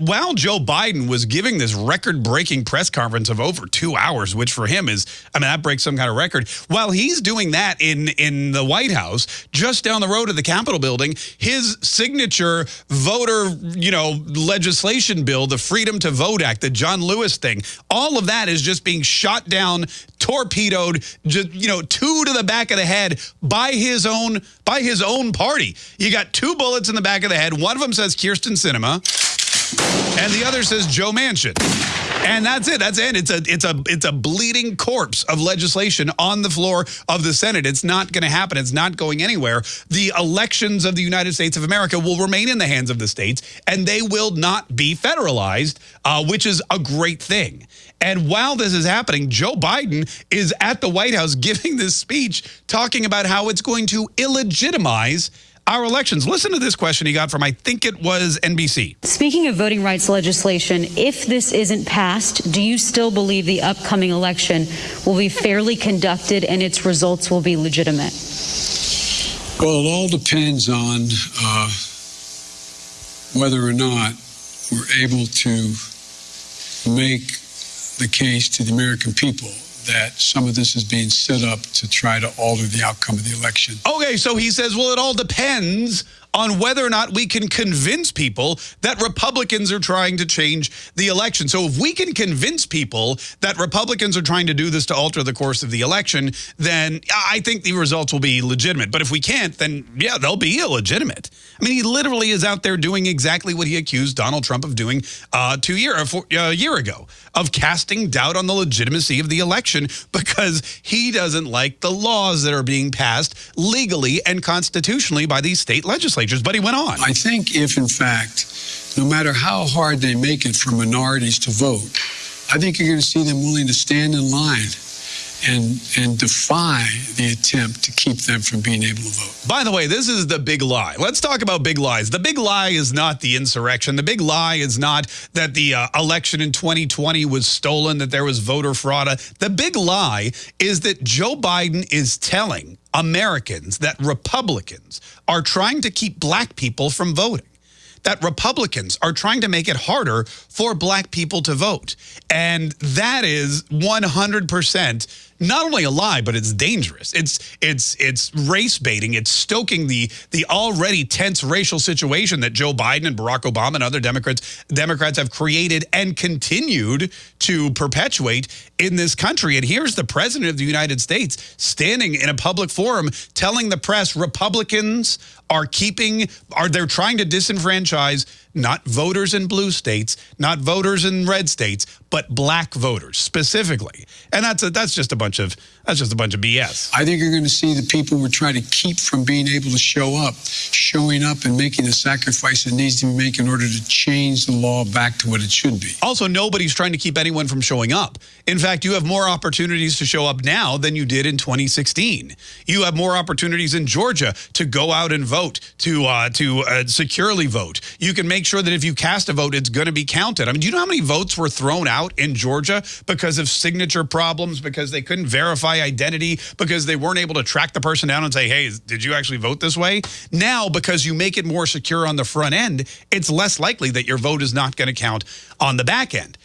while Joe Biden was giving this record-breaking press conference of over two hours, which for him is, I mean, that breaks some kind of record. While he's doing that in, in the White House, just down the road at the Capitol building, his signature voter, you know, legislation bill, the Freedom to Vote Act, the John Lewis thing, all of that is just being shot down, torpedoed, just, you know, two to the back of the head by his own, by his own party. You got two bullets in the back of the head. One of them says Kyrsten Sinema and the other says Joe Manchin. And that's it. That's it. It's a it's a it's a bleeding corpse of legislation on the floor of the Senate. It's not going to happen. It's not going anywhere. The elections of the United States of America will remain in the hands of the states, and they will not be federalized, uh, which is a great thing. And while this is happening, Joe Biden is at the White House giving this speech talking about how it's going to illegitimize our elections. Listen to this question he got from, I think it was NBC. Speaking of voting rights legislation, if this isn't passed, do you still believe the upcoming election will be fairly conducted and its results will be legitimate? Well, it all depends on uh, whether or not we're able to make the case to the American people that some of this is being set up to try to alter the outcome of the election. Okay, so he says, well, it all depends on whether or not we can convince people that Republicans are trying to change the election. So if we can convince people that Republicans are trying to do this to alter the course of the election, then I think the results will be legitimate. But if we can't, then yeah, they'll be illegitimate. I mean, he literally is out there doing exactly what he accused Donald Trump of doing uh, two year, uh, a year ago, of casting doubt on the legitimacy of the election because he doesn't like the laws that are being passed legally and constitutionally by these state legislatures. But he went on. I think if, in fact, no matter how hard they make it for minorities to vote, I think you're going to see them willing to stand in line and and defy the attempt to keep them from being able to vote. By the way, this is the big lie. Let's talk about big lies. The big lie is not the insurrection. The big lie is not that the uh, election in 2020 was stolen, that there was voter fraud. The big lie is that Joe Biden is telling Americans that Republicans are trying to keep black people from voting that Republicans are trying to make it harder for black people to vote. And that is 100% not only a lie, but it's dangerous. It's it's it's race baiting. It's stoking the the already tense racial situation that Joe Biden and Barack Obama and other Democrats Democrats have created and continued to perpetuate in this country. And here's the president of the United States standing in a public forum telling the press Republicans are keeping are they're trying to disenfranchise not voters in blue states, not voters in red states, but black voters specifically. And that's a, that's just a bunch of that's just a bunch of BS. I think you're going to see the people we're trying to keep from being able to show up, showing up and making the sacrifice it needs to be made in order to change the law back to what it should be. Also, nobody's trying to keep anyone from showing up. In fact, you have more opportunities to show up now than you did in 2016. You have more opportunities in Georgia to go out and vote, to uh, to uh, securely vote. You can make sure that if you cast a vote, it's going to be counted. I mean, do you know how many votes were thrown out in Georgia because of signature problems, because they couldn't verify identity because they weren't able to track the person down and say, hey, did you actually vote this way? Now, because you make it more secure on the front end, it's less likely that your vote is not going to count on the back end.